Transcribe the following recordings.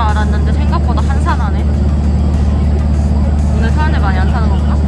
알았는데 생각보다 한산하네. 오늘 사람들 많이 안 타는 건가?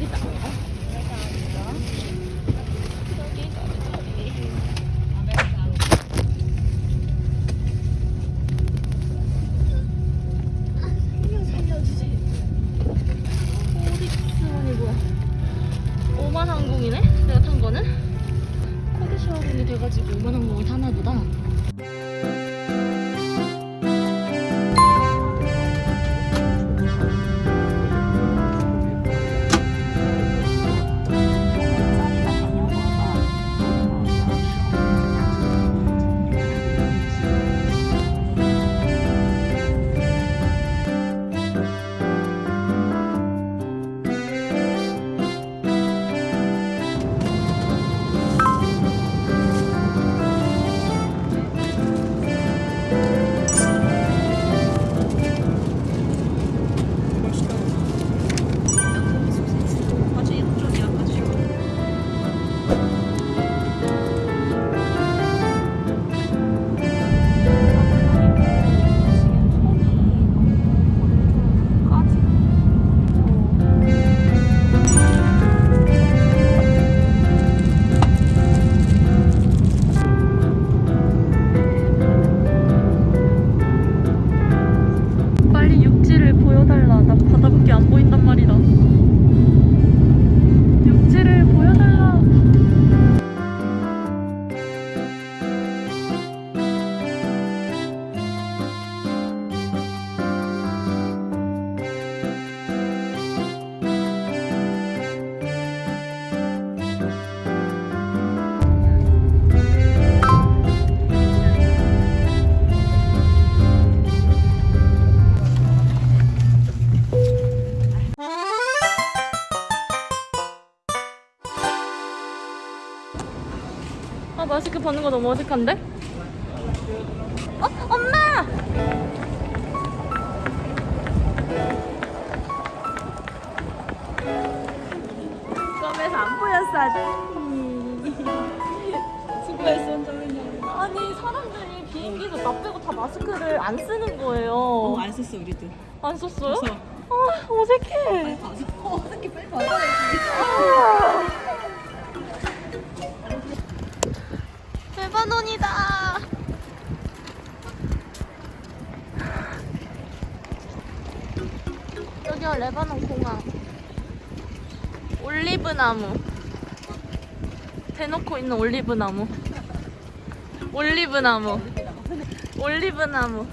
여기 있다. 어디 뭐야? 오만 항공이네? 내가 탄 거는? 코디시 항공이 돼가지고 오만 항공을 타나 보다. 아 마스크 벗는 거 너무 어색한데? 어? 엄마! 껌에서 안 보였어 아직 수고했어. 아니 사람들이 비행기에서 나 빼고 다 마스크를 안 쓰는 거예요 어, 안 썼어 우리도. 안 썼어요? 써. 아 어색해 어, 어떻게 빨리 받아. 레 여기가 레바논 공항. 올리브 나무. 대놓고 있는 올리브 나무. 올리브 나무. 올리브 나무.